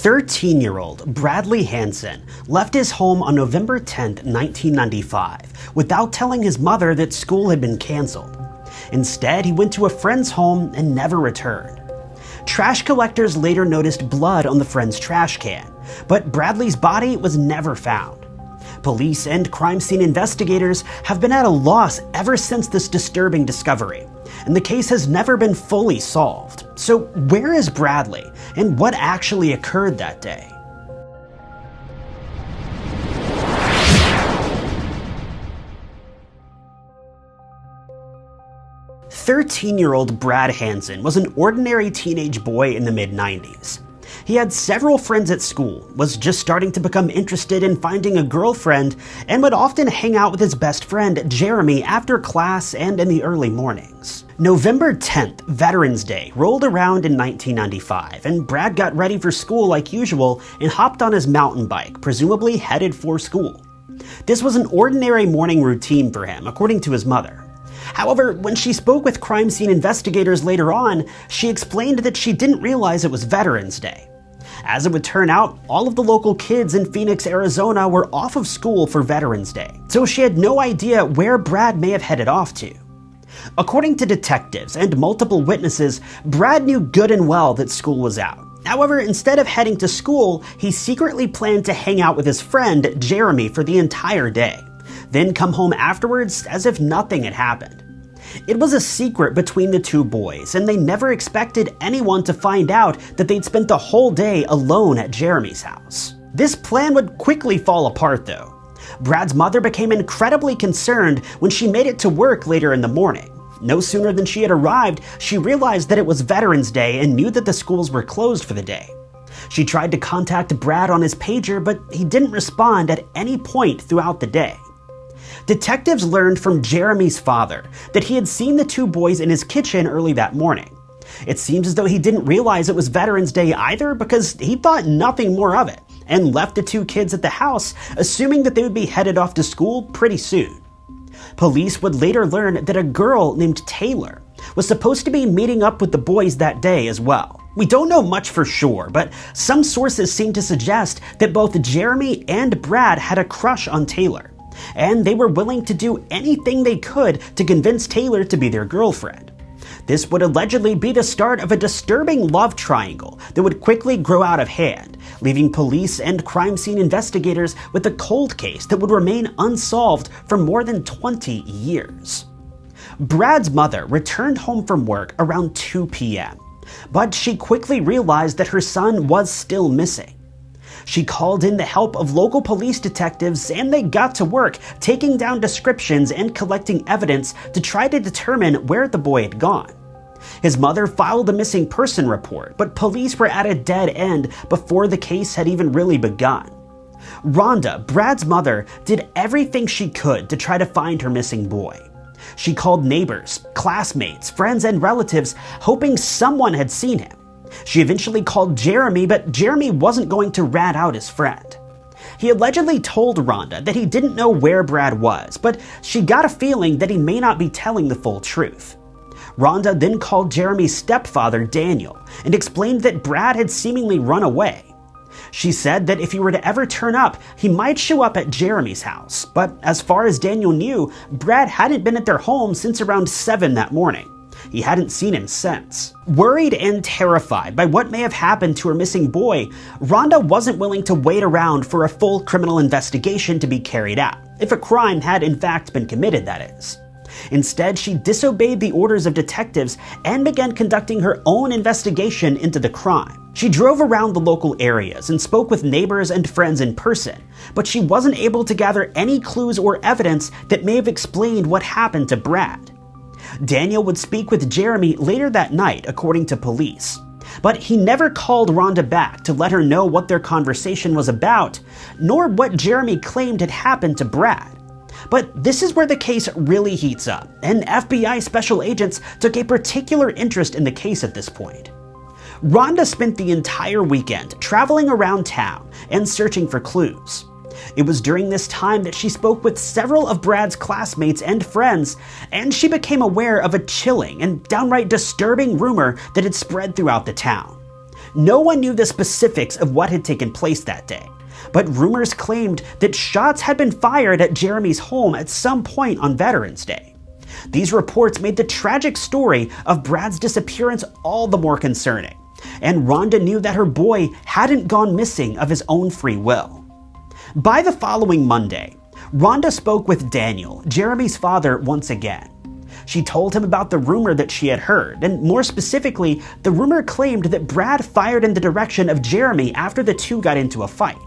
13 year old Bradley Hansen left his home on November 10, 1995, without telling his mother that school had been canceled. Instead, he went to a friend's home and never returned. Trash collectors later noticed blood on the friend's trash can, but Bradley's body was never found. Police and crime scene investigators have been at a loss ever since this disturbing discovery, and the case has never been fully solved. So, where is Bradley, and what actually occurred that day? Thirteen-year-old Brad Hansen was an ordinary teenage boy in the mid-90s. He had several friends at school, was just starting to become interested in finding a girlfriend, and would often hang out with his best friend, Jeremy, after class and in the early mornings. November 10th, Veterans Day, rolled around in 1995, and Brad got ready for school like usual and hopped on his mountain bike, presumably headed for school. This was an ordinary morning routine for him, according to his mother. However, when she spoke with crime scene investigators later on, she explained that she didn't realize it was Veterans Day. As it would turn out, all of the local kids in Phoenix, Arizona were off of school for Veterans Day, so she had no idea where Brad may have headed off to. According to detectives and multiple witnesses, Brad knew good and well that school was out. However, instead of heading to school, he secretly planned to hang out with his friend, Jeremy, for the entire day, then come home afterwards as if nothing had happened. It was a secret between the two boys, and they never expected anyone to find out that they'd spent the whole day alone at Jeremy's house. This plan would quickly fall apart though. Brad's mother became incredibly concerned when she made it to work later in the morning. No sooner than she had arrived, she realized that it was Veterans Day and knew that the schools were closed for the day. She tried to contact Brad on his pager, but he didn't respond at any point throughout the day. Detectives learned from Jeremy's father that he had seen the two boys in his kitchen early that morning. It seems as though he didn't realize it was Veterans Day either because he thought nothing more of it and left the two kids at the house, assuming that they would be headed off to school pretty soon. Police would later learn that a girl named Taylor was supposed to be meeting up with the boys that day as well. We don't know much for sure, but some sources seem to suggest that both Jeremy and Brad had a crush on Taylor and they were willing to do anything they could to convince Taylor to be their girlfriend. This would allegedly be the start of a disturbing love triangle that would quickly grow out of hand, leaving police and crime scene investigators with a cold case that would remain unsolved for more than 20 years. Brad's mother returned home from work around 2 p.m., but she quickly realized that her son was still missing. She called in the help of local police detectives and they got to work taking down descriptions and collecting evidence to try to determine where the boy had gone. His mother filed a missing person report, but police were at a dead end before the case had even really begun. Rhonda, Brad's mother, did everything she could to try to find her missing boy. She called neighbors, classmates, friends, and relatives, hoping someone had seen him. She eventually called Jeremy, but Jeremy wasn't going to rat out his friend. He allegedly told Rhonda that he didn't know where Brad was, but she got a feeling that he may not be telling the full truth. Rhonda then called Jeremy's stepfather, Daniel, and explained that Brad had seemingly run away. She said that if he were to ever turn up, he might show up at Jeremy's house, but as far as Daniel knew, Brad hadn't been at their home since around 7 that morning. He hadn't seen him since. Worried and terrified by what may have happened to her missing boy, Rhonda wasn't willing to wait around for a full criminal investigation to be carried out, if a crime had in fact been committed, that is. Instead, she disobeyed the orders of detectives and began conducting her own investigation into the crime. She drove around the local areas and spoke with neighbors and friends in person, but she wasn't able to gather any clues or evidence that may have explained what happened to Brad. Daniel would speak with Jeremy later that night, according to police. But he never called Rhonda back to let her know what their conversation was about, nor what Jeremy claimed had happened to Brad. But this is where the case really heats up, and FBI special agents took a particular interest in the case at this point. Rhonda spent the entire weekend traveling around town and searching for clues. It was during this time that she spoke with several of Brad's classmates and friends, and she became aware of a chilling and downright disturbing rumor that had spread throughout the town. No one knew the specifics of what had taken place that day, but rumors claimed that shots had been fired at Jeremy's home at some point on Veterans Day. These reports made the tragic story of Brad's disappearance all the more concerning, and Rhonda knew that her boy hadn't gone missing of his own free will. By the following Monday, Rhonda spoke with Daniel, Jeremy's father, once again. She told him about the rumor that she had heard, and more specifically, the rumor claimed that Brad fired in the direction of Jeremy after the two got into a fight.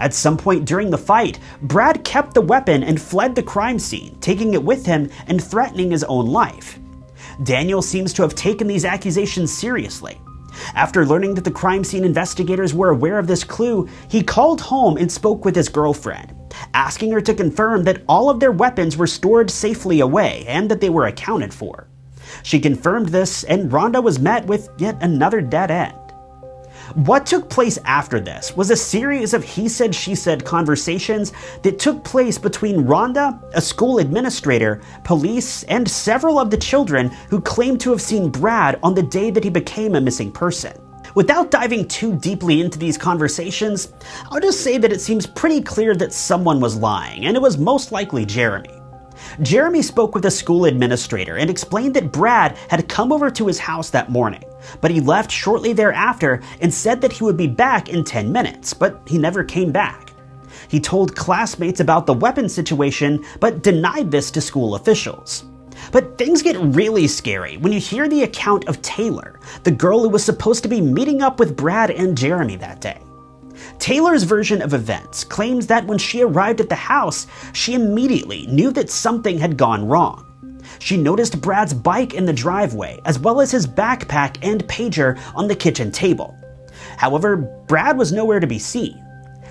At some point during the fight, Brad kept the weapon and fled the crime scene, taking it with him and threatening his own life. Daniel seems to have taken these accusations seriously. After learning that the crime scene investigators were aware of this clue, he called home and spoke with his girlfriend, asking her to confirm that all of their weapons were stored safely away and that they were accounted for. She confirmed this, and Rhonda was met with yet another dead end. What took place after this was a series of he said, she said conversations that took place between Rhonda, a school administrator, police, and several of the children who claimed to have seen Brad on the day that he became a missing person. Without diving too deeply into these conversations, I'll just say that it seems pretty clear that someone was lying, and it was most likely Jeremy. Jeremy spoke with a school administrator and explained that Brad had come over to his house that morning, but he left shortly thereafter and said that he would be back in 10 minutes, but he never came back. He told classmates about the weapon situation, but denied this to school officials. But things get really scary when you hear the account of Taylor, the girl who was supposed to be meeting up with Brad and Jeremy that day. Taylor's version of events claims that when she arrived at the house, she immediately knew that something had gone wrong. She noticed Brad's bike in the driveway, as well as his backpack and pager on the kitchen table. However, Brad was nowhere to be seen.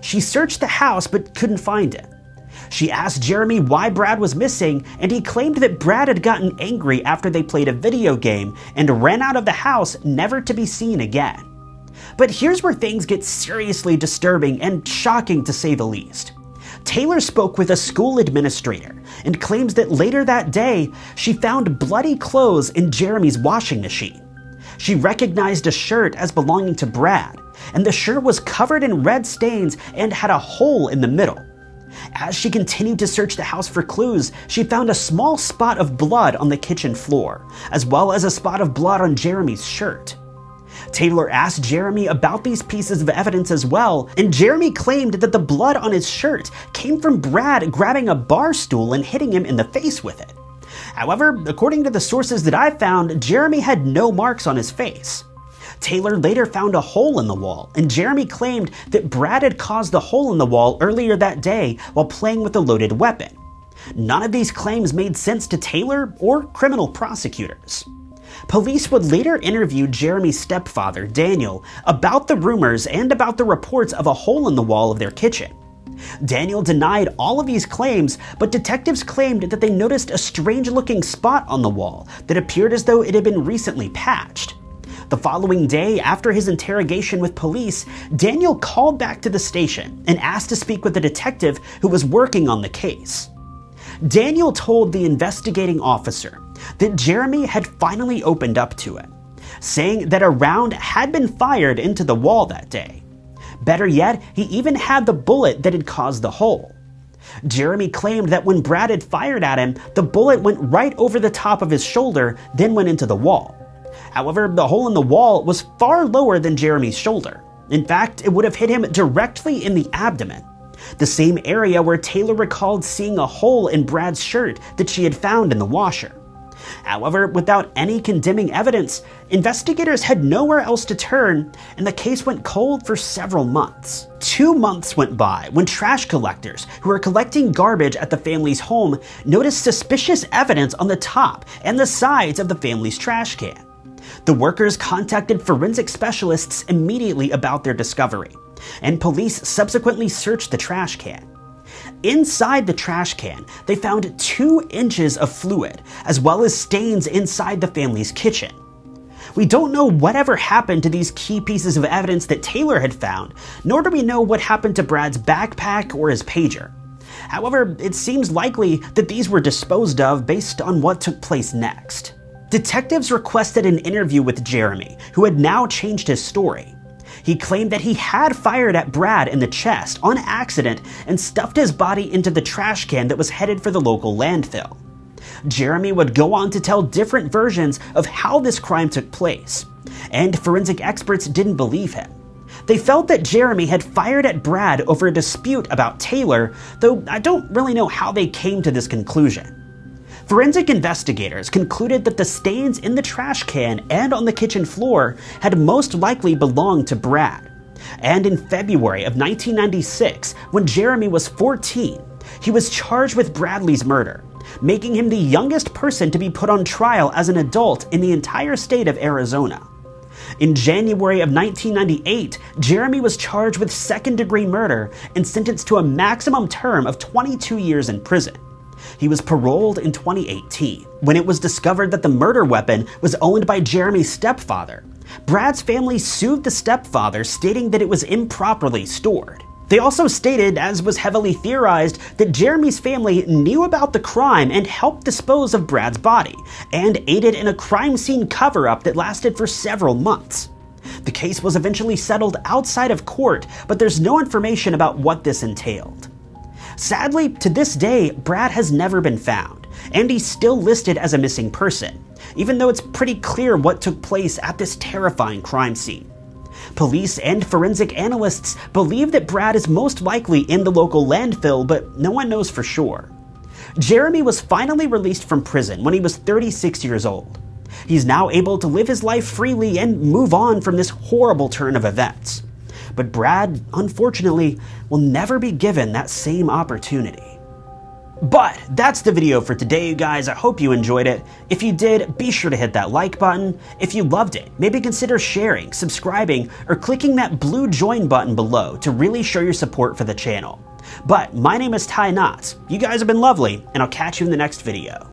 She searched the house but couldn't find him. She asked Jeremy why Brad was missing, and he claimed that Brad had gotten angry after they played a video game and ran out of the house never to be seen again. But here's where things get seriously disturbing and shocking to say the least. Taylor spoke with a school administrator and claims that later that day, she found bloody clothes in Jeremy's washing machine. She recognized a shirt as belonging to Brad, and the shirt was covered in red stains and had a hole in the middle. As she continued to search the house for clues, she found a small spot of blood on the kitchen floor, as well as a spot of blood on Jeremy's shirt. Taylor asked Jeremy about these pieces of evidence as well, and Jeremy claimed that the blood on his shirt came from Brad grabbing a bar stool and hitting him in the face with it. However, according to the sources that I found, Jeremy had no marks on his face. Taylor later found a hole in the wall, and Jeremy claimed that Brad had caused the hole in the wall earlier that day while playing with a loaded weapon. None of these claims made sense to Taylor or criminal prosecutors. Police would later interview Jeremy's stepfather, Daniel, about the rumors and about the reports of a hole in the wall of their kitchen. Daniel denied all of these claims, but detectives claimed that they noticed a strange looking spot on the wall that appeared as though it had been recently patched. The following day, after his interrogation with police, Daniel called back to the station and asked to speak with a detective who was working on the case. Daniel told the investigating officer that Jeremy had finally opened up to him, saying that a round had been fired into the wall that day. Better yet, he even had the bullet that had caused the hole. Jeremy claimed that when Brad had fired at him, the bullet went right over the top of his shoulder, then went into the wall. However, the hole in the wall was far lower than Jeremy's shoulder. In fact, it would have hit him directly in the abdomen the same area where Taylor recalled seeing a hole in Brad's shirt that she had found in the washer. However, without any condemning evidence, investigators had nowhere else to turn, and the case went cold for several months. Two months went by when trash collectors who were collecting garbage at the family's home noticed suspicious evidence on the top and the sides of the family's trash can. The workers contacted forensic specialists immediately about their discovery and police subsequently searched the trash can. Inside the trash can, they found two inches of fluid, as well as stains inside the family's kitchen. We don't know whatever happened to these key pieces of evidence that Taylor had found, nor do we know what happened to Brad's backpack or his pager. However, it seems likely that these were disposed of based on what took place next. Detectives requested an interview with Jeremy, who had now changed his story. He claimed that he had fired at Brad in the chest on accident and stuffed his body into the trash can that was headed for the local landfill. Jeremy would go on to tell different versions of how this crime took place, and forensic experts didn't believe him. They felt that Jeremy had fired at Brad over a dispute about Taylor, though I don't really know how they came to this conclusion. Forensic investigators concluded that the stains in the trash can and on the kitchen floor had most likely belonged to Brad. And in February of 1996, when Jeremy was 14, he was charged with Bradley's murder, making him the youngest person to be put on trial as an adult in the entire state of Arizona. In January of 1998, Jeremy was charged with second degree murder and sentenced to a maximum term of 22 years in prison. He was paroled in 2018 when it was discovered that the murder weapon was owned by Jeremy's stepfather. Brad's family sued the stepfather, stating that it was improperly stored. They also stated, as was heavily theorized, that Jeremy's family knew about the crime and helped dispose of Brad's body, and aided in a crime scene cover up that lasted for several months. The case was eventually settled outside of court, but there's no information about what this entailed. Sadly, to this day, Brad has never been found, and he's still listed as a missing person, even though it's pretty clear what took place at this terrifying crime scene. Police and forensic analysts believe that Brad is most likely in the local landfill, but no one knows for sure. Jeremy was finally released from prison when he was 36 years old. He's now able to live his life freely and move on from this horrible turn of events. But Brad, unfortunately, will never be given that same opportunity. But that's the video for today, you guys. I hope you enjoyed it. If you did, be sure to hit that like button. If you loved it, maybe consider sharing, subscribing, or clicking that blue join button below to really show your support for the channel. But my name is Ty Knotts. You guys have been lovely, and I'll catch you in the next video.